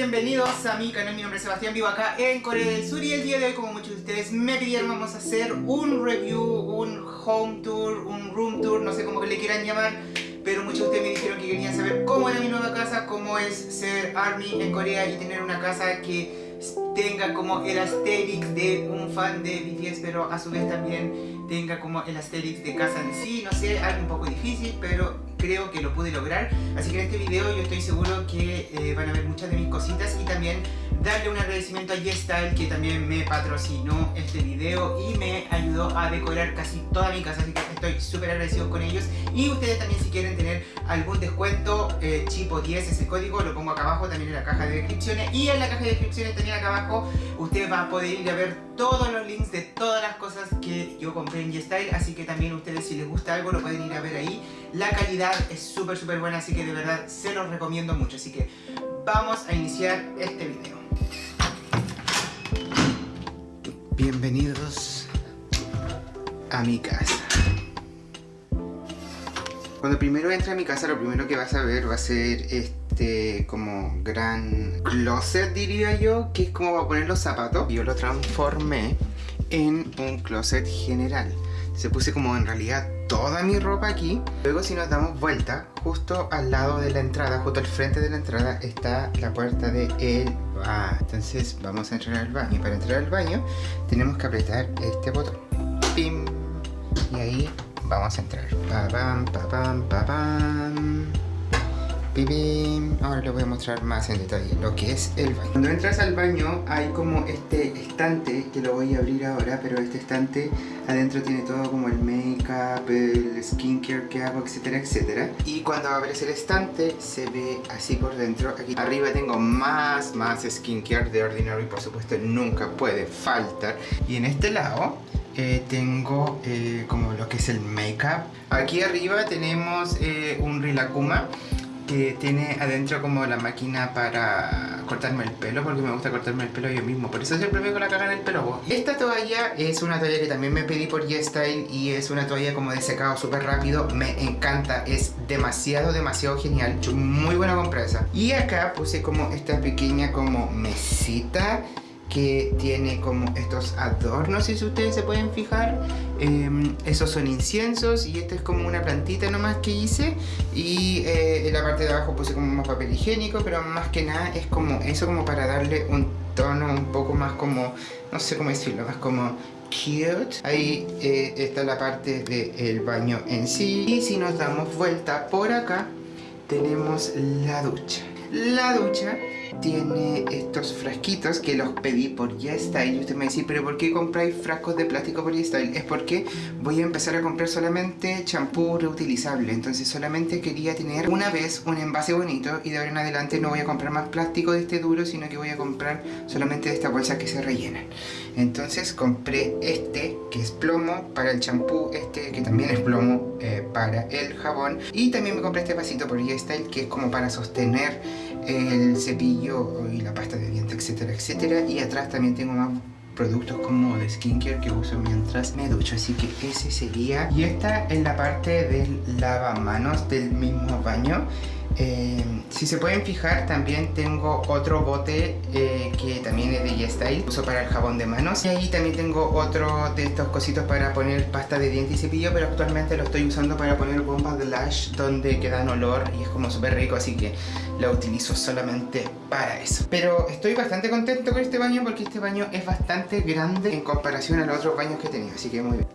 Bienvenidos a mi canal, mi nombre es Sebastián, vivo acá en Corea del Sur y el día de hoy, como muchos de ustedes me pidieron, vamos a hacer un review, un home tour, un room tour, no sé cómo que le quieran llamar pero muchos de ustedes me dijeron que querían saber cómo era mi nueva casa, cómo es ser ARMY en Corea y tener una casa que tenga como el aesthetic de un fan de BTS, pero a su vez también tenga como el aesthetic de casa en sí, no sé, algo un poco difícil, pero creo que lo pude lograr. Así que en este video yo estoy seguro que eh, van a ver muchas de mis cositas y también darle un agradecimiento a YesStyle que también me patrocinó este video y me ayudó a decorar casi toda mi casa, así que estoy súper agradecido con ellos. Y ustedes también si quieren tener algún descuento, eh, Chipo10 ese código, lo pongo acá abajo también en la caja de descripciones y en la caja de descripciones también acá abajo usted va a poder ir a ver todos los links de todas las cosas que yo compré en YesStyle, así que también ustedes si les gusta algo lo pueden ir a ver ahí. La calidad es súper súper buena, así que de verdad se los recomiendo mucho, así que vamos a iniciar este video. Bienvenidos a mi casa. Cuando primero entra a mi casa, lo primero que vas a ver va a ser este como gran closet, diría yo, que es como para poner los zapatos. Yo lo transformé en un closet general. Se puse como en realidad toda mi ropa aquí. Luego si nos damos vuelta, justo al lado de la entrada, justo al frente de la entrada, está la puerta de el baño. Entonces vamos a entrar al baño. Para entrar al baño tenemos que apretar este botón. ¡Pim! Y ahí vamos a entrar. Pa pam, pa pam, pa pam. Ahora les voy a mostrar más en detalle lo que es el baño. Cuando entras al baño hay como este estante que lo voy a abrir ahora, pero este estante adentro tiene todo como el make-up, el skincare que hago, etcétera, etcétera. Y cuando abres el estante se ve así por dentro. Aquí arriba tengo más, más skincare de Ordinary, por supuesto nunca puede faltar. Y en este lado eh, tengo eh, como lo que es el make-up. Aquí arriba tenemos eh, un Rilakuma que tiene adentro como la máquina para cortarme el pelo porque me gusta cortarme el pelo yo mismo. Por eso siempre me con la caga en el pelo esta toalla es una toalla que también me pedí por YesStyle y es una toalla como de secado súper rápido. Me encanta, es demasiado demasiado genial, muy buena compresa. Y acá puse como esta pequeña como mesita que tiene como estos adornos si ustedes se pueden fijar. Em, esos son inciensos y esta es como una plantita nomás que hice. Y eh, en la parte de abajo puse como más papel higiénico pero más que nada es como eso como para darle un tono un poco más como no sé cómo decirlo, más como cute. Ahí eh, está la parte del baño en sí. Y si nos damos vuelta por acá tenemos la ducha. La ducha tiene estos frasquitos que los pedí por YesStyle y usted me dice, pero ¿por qué compráis frascos de plástico por YesStyle? Es porque voy a empezar a comprar solamente champú reutilizable, entonces solamente quería tener una vez un envase bonito y de ahora en adelante no voy a comprar más plástico de este duro, sino que voy a comprar solamente de estas bolsas que se rellenan. Entonces compré este que es plomo para el champú, este que también es plomo eh, para el jabón y también me compré este vasito por YesStyle que es como para sostener el cepillo y la pasta de dientes, etcétera, etcétera. Y atrás también tengo más productos como de skincare que uso mientras me ducho. Así que ese sería. Y esta es la parte del lavamanos del mismo baño eh, si se pueden fijar también tengo otro bote eh, que también es de YesStyle uso para el jabón de manos. Y ahí también tengo otro de estos cositos para poner pasta de dientes y cepillo pero actualmente lo estoy usando para poner bombas de lash donde quedan olor y es como súper rico así que lo utilizo solamente para eso. Pero estoy bastante contento con este baño porque este baño es bastante grande en comparación a los otros baños que he tenido así que muy bien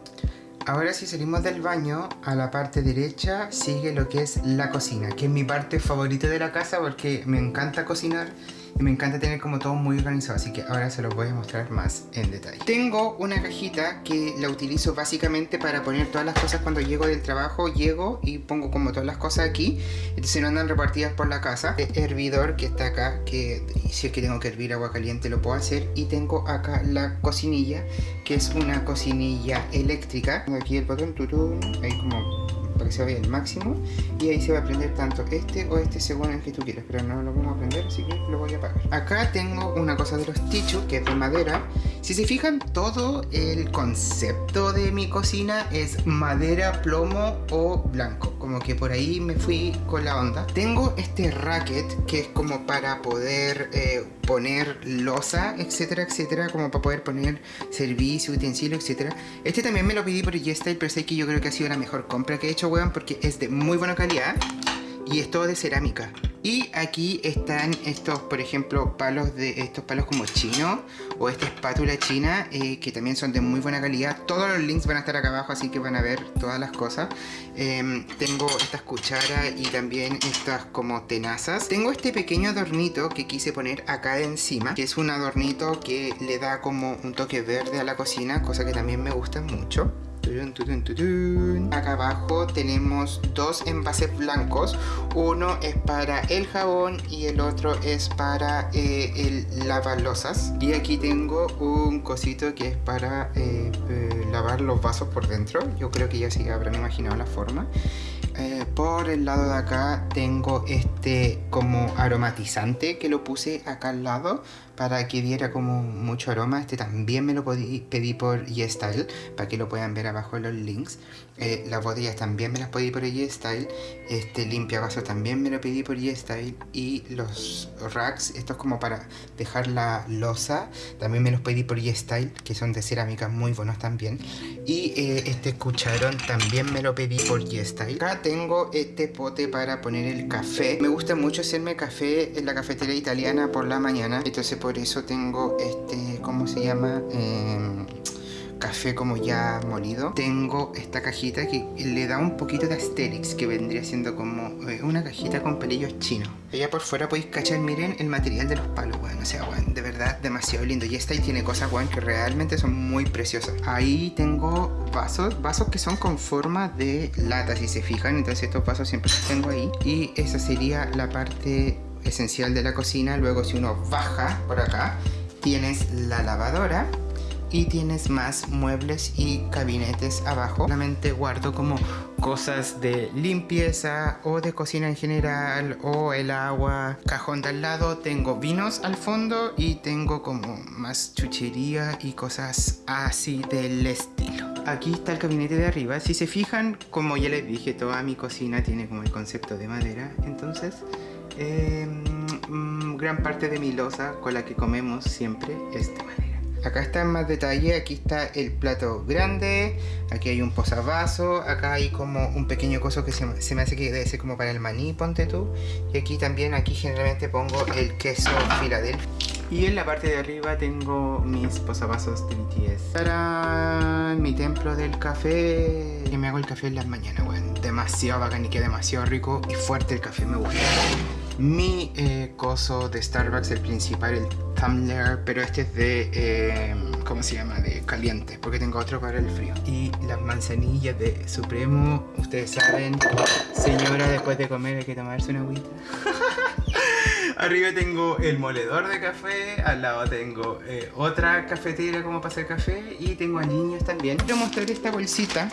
Ahora si salimos del baño, a la parte derecha sigue lo que es la cocina, que es mi parte favorita de la casa porque me encanta cocinar me encanta tener como todo muy organizado, así que ahora se los voy a mostrar más en detalle. Tengo una cajita que la utilizo básicamente para poner todas las cosas cuando llego del trabajo, llego y pongo como todas las cosas aquí, entonces no andan repartidas por la casa. El hervidor que está acá, que si es que tengo que hervir agua caliente lo puedo hacer, y tengo acá la cocinilla, que es una cocinilla eléctrica. Aquí el botón, tutun, ahí como para que se vaya el máximo y ahí se va a prender tanto este o este según el que tú quieras pero no lo vamos a prender así que lo voy a apagar. Acá tengo una cosa de los tichos que es de madera. Si se fijan todo el concepto de mi cocina es madera, plomo o blanco como que por ahí me fui con la onda. Tengo este racket que es como para poder eh, poner losa, etcétera, etcétera, como para poder poner servicio, utensilio, etcétera. Este también me lo pedí por G-Style, pero sé que yo creo que ha sido la mejor compra que he hecho, weón, porque es de muy buena calidad y es todo de cerámica. Y aquí están estos, por ejemplo, palos de estos palos como chino o esta espátula china eh, que también son de muy buena calidad. Todos los links van a estar acá abajo, así que van a ver todas las cosas. Em, tengo estas cucharas y también estas como tenazas. Tengo este pequeño adornito que quise poner acá encima, que es un adornito que le da como un toque verde a la cocina, cosa que también me gusta mucho. Acá abajo tenemos dos envases blancos. Uno es para el jabón y el otro es para eh, el lavalosas. Y aquí tengo un cosito que es para eh, eh, lavar los vasos por dentro. Yo creo que ya sí habrán imaginado la forma. Eh, por el lado de acá tengo este como aromatizante que lo puse acá al lado para que diera como mucho aroma. Este también me lo pedí por YesStyle para que lo puedan ver abajo en los links. Eh, las botellas también me las pedí por YesStyle. Este limpia vasos también me lo pedí por YesStyle. Y los racks, estos como para dejar la losa, también me los pedí por YesStyle, que son de cerámica muy buenos también. Y eh, este cucharón también me lo pedí por YesStyle tengo este pote para poner el café. Me gusta mucho hacerme café en la cafetería italiana por la mañana. Entonces por eso tengo este, ¿cómo se llama? Eh, café como ya molido. Tengo esta cajita que le da un poquito de Asterix, que vendría siendo como eh, una cajita con pelillos chinos. Allá por fuera podéis cachar, miren el material de los palos, bueno, o sea, bueno, de verdad demasiado lindo. Y esta ahí tiene cosas, bueno, que realmente son muy preciosas. Ahí tengo vasos, vasos que son con forma de lata, si se fijan. Entonces estos vasos siempre los tengo ahí. Y esa sería la parte esencial de la cocina. Luego si uno baja por acá, tienes la lavadora y tienes más muebles y gabinetes abajo. Solamente guardo como cosas de limpieza o de cocina en general o el agua. Cajón de al lado tengo vinos al fondo y tengo como más chuchería y cosas así del estilo. Aquí está el gabinete de arriba. Si se fijan, como ya les dije, toda mi cocina tiene como el concepto de madera. Entonces, em, mm, gran parte de mi losa con la que comemos siempre es de madera. Acá está en más detalle, aquí está el plato grande, aquí hay un posavasos, acá hay como un pequeño coso que se, me hace que debe ser como para el maní, ponte tú. Y aquí también, aquí generalmente pongo el queso Philadelphia. Y en la parte de arriba tengo mis posavasos de BTS. ¡Tarán! Mi templo del café. Que me hago el café en las mañanas, bueno, demasiado bacán y que demasiado rico y fuerte el café, me gusta mi eh, coso de Starbucks, el principal, el Tumbler, pero este es de, eh, ¿cómo se llama? De caliente, porque tengo otro para el frío. Y las manzanillas de Supremo, ustedes saben, señora, después de comer hay que tomarse una agüita. Arriba tengo el moledor de café, al lado tengo eh, otra cafetera como para hacer café y tengo a niños también. Quiero mostrar esta bolsita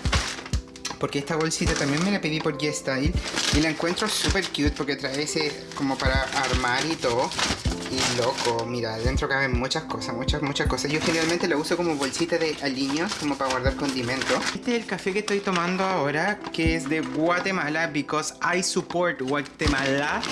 porque esta bolsita también me la pedí por G-Style y la encuentro súper cute porque trae ese como para armar y todo y loco, mira, dentro caben muchas cosas, muchas, muchas cosas. Yo generalmente la uso como bolsita de aliños, como para guardar condimentos. Este es el café que estoy tomando ahora, que es de Guatemala, because I support Guatemala,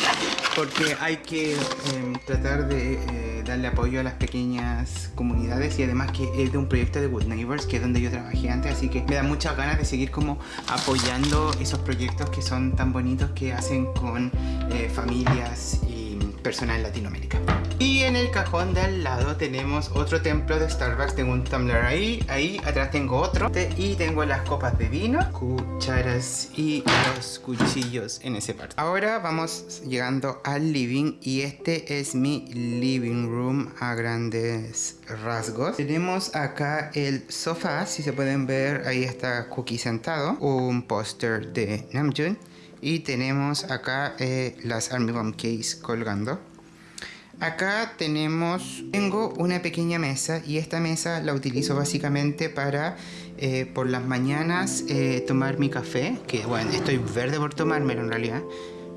porque hay que em, tratar de eh, darle apoyo a las pequeñas comunidades y además que es de un proyecto de Good Neighbors, que es donde yo trabajé antes, así que me da muchas ganas de seguir como apoyando esos proyectos que son tan bonitos que hacen con eh, familias y personal en Latinoamérica. Y en el cajón de al lado tenemos otro templo de Starbucks. Tengo un tumbler ahí, ahí atrás tengo otro. Y tengo las copas de vino, cucharas y los cuchillos en ese parte. Ahora vamos llegando al living y este es mi living room a grandes rasgos. Tenemos acá el sofá, si se pueden ver, ahí está Cookie sentado. Un póster de Namjoon y tenemos acá eh, las Army Bomb Case colgando. Acá tenemos, tengo una pequeña mesa y esta mesa la utilizo básicamente para eh, por las mañanas eh, tomar mi café, que bueno, estoy verde por tomármelo en realidad.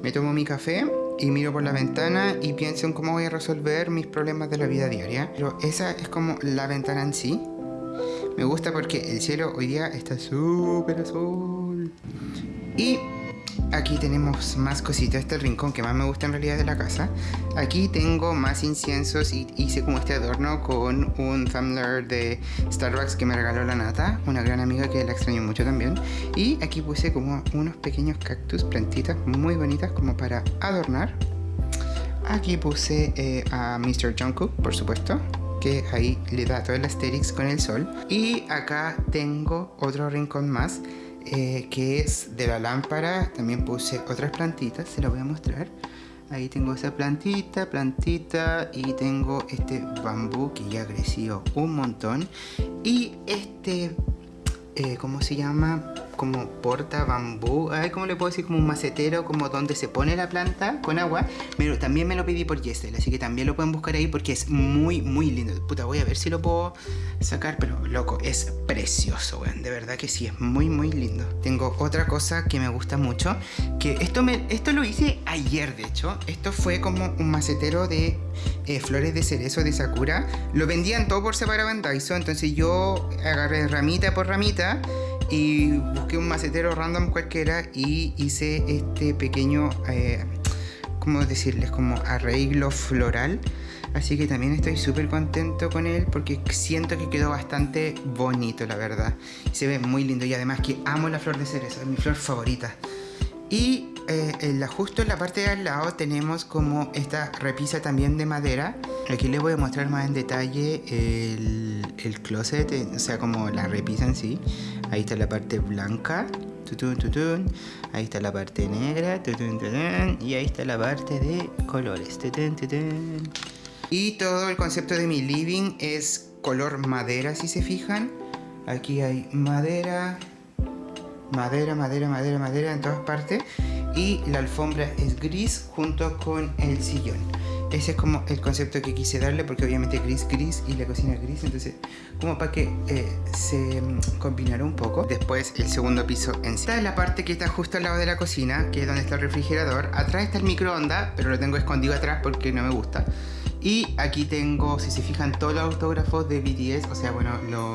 Me tomo mi café y miro por la ventana y pienso en cómo voy a resolver mis problemas de la vida diaria. Pero esa es como la ventana en sí. Me gusta porque el cielo hoy día está súper azul. Y aquí tenemos más cositas. Este rincón que más me gusta en realidad de la casa. Aquí tengo más inciensos y hice como este adorno con un tumbler de Starbucks que me regaló la Nata, una gran amiga que la extraño mucho también. Y aquí puse como unos pequeños cactus, plantitas muy bonitas como para adornar. Aquí puse eh, a Mr. Jungkook, por supuesto que ahí le da todo el asterix con el sol. Y acá tengo otro rincón más eh, que es de la lámpara. También puse otras plantitas, se las voy a mostrar. Ahí tengo esa plantita, plantita y tengo este bambú que ya creció un montón. Y este, eh, ¿cómo se llama? Como porta bambú, ay, ¿cómo le puedo decir? Como un macetero, como donde se pone la planta con agua. Pero también me lo pedí por Yesel, así que también lo pueden buscar ahí porque es muy, muy lindo. Puta, voy a ver si lo puedo sacar, pero loco, es precioso, weón. De verdad que sí, es muy, muy lindo. Tengo otra cosa que me gusta mucho, que esto, me, esto lo hice ayer, de hecho. Esto fue como un macetero de eh, flores de cerezo de Sakura. Lo vendían todo por separado en Daiso, entonces yo agarré ramita por ramita y busqué un macetero random cualquiera y hice este pequeño, eh, ¿cómo decirles? Como arreglo floral. Así que también estoy súper contento con él porque siento que quedó bastante bonito, la verdad. Se ve muy lindo y además que amo la flor de cerezo, es mi flor favorita. Y eh, justo en la parte de al lado tenemos como esta repisa también de madera. Aquí les voy a mostrar más en detalle el, el closet, o sea como la repisa en sí. Ahí está la parte blanca. Ahí está la parte negra. Y ahí está la parte de colores. Y todo el concepto de mi living es color madera, si se fijan. Aquí hay madera, madera, madera, madera, madera en todas partes. Y la alfombra es gris junto con el sillón. Ese es como el concepto que quise darle porque obviamente gris, gris y la cocina gris. Entonces como para que eh, se mm, combinara un poco. Después el segundo piso en sí. Esta es la parte que está justo al lado de la cocina, que es donde está el refrigerador. Atrás está el microondas, pero lo tengo escondido atrás porque no me gusta. Y aquí tengo, si se fijan, todos los autógrafos de BTS. O sea, bueno,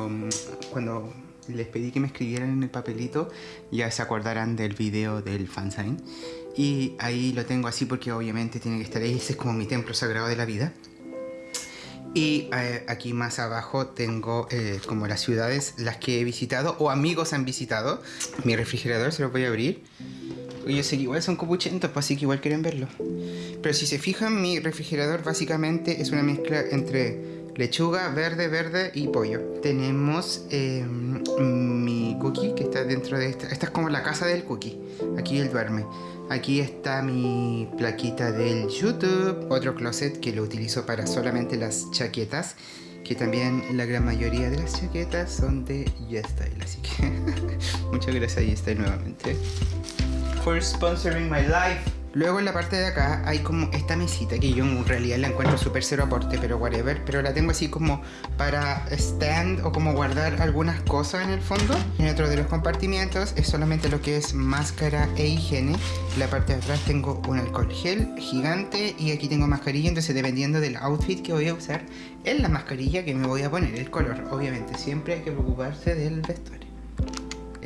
mm, cuando les pedí que me escribieran en el papelito, ya se acordarán del video del fansign. Y ahí lo tengo así porque obviamente tiene que estar ahí, ese es como mi templo sagrado de la vida. Y eh, aquí más abajo tengo eh, como las ciudades, las que he visitado o amigos han visitado. Mi refrigerador se lo voy a abrir. Yo sé que igual son copuchentos, pues así que igual quieren verlo. Pero si se fijan, mi refrigerador básicamente es una mezcla entre lechuga, verde, verde y pollo. Tenemos em, mi cookie que está dentro de esta. Esta es como la casa del cookie. Aquí él duerme. Aquí está mi plaquita del YouTube. Otro closet que lo utilizo para solamente las chaquetas. Que también la gran mayoría de las chaquetas son de YesStyle. Así que muchas gracias YesStyle nuevamente. For sponsoring my life. Luego en la parte de acá hay como esta mesita que yo en realidad la encuentro súper cero aporte, pero whatever. Pero la tengo así como para stand o como guardar algunas cosas en el fondo. En otro de los compartimientos es solamente lo que es máscara e higiene. En la parte de atrás tengo un alcohol gel gigante y aquí tengo mascarilla. Entonces dependiendo del outfit que voy a usar, es la mascarilla que me voy a poner. El color, obviamente, siempre hay que preocuparse del vestuario.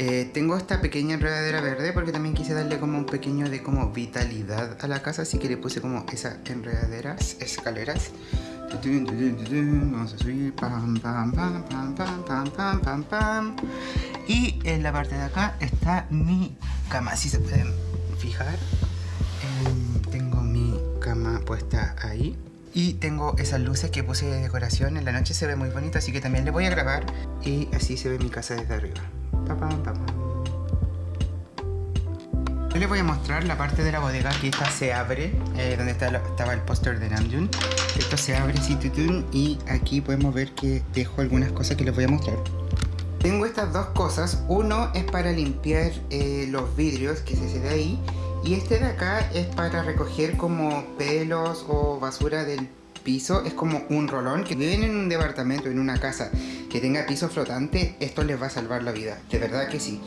Eh, tengo esta pequeña enredadera verde porque también quise darle como un pequeño de como vitalidad a la casa, así que le puse como esas enredaderas, escaleras. Vamos a subir, pam, pam, pam, pam, pam, pam, pam, pam. Y en la parte de acá está mi cama, si se pueden fijar. Em, tengo mi cama puesta ahí. Y tengo esas luces que puse de decoración. En la noche se ve muy bonito, así que también le voy a grabar. Y así se ve mi casa desde arriba. Yo les voy a mostrar la parte de la bodega que esta se abre, eh, donde estaba el póster de Namjoon. Esto se abre y aquí podemos ver que dejo algunas cosas que les voy a mostrar. Tengo estas dos cosas, uno es para limpiar eh, los vidrios que se de ahí y este de acá es para recoger como pelos o basura del piso, es como un rolón que viven en un departamento, en una casa que tenga piso flotante, esto les va a salvar la vida, de verdad que sí.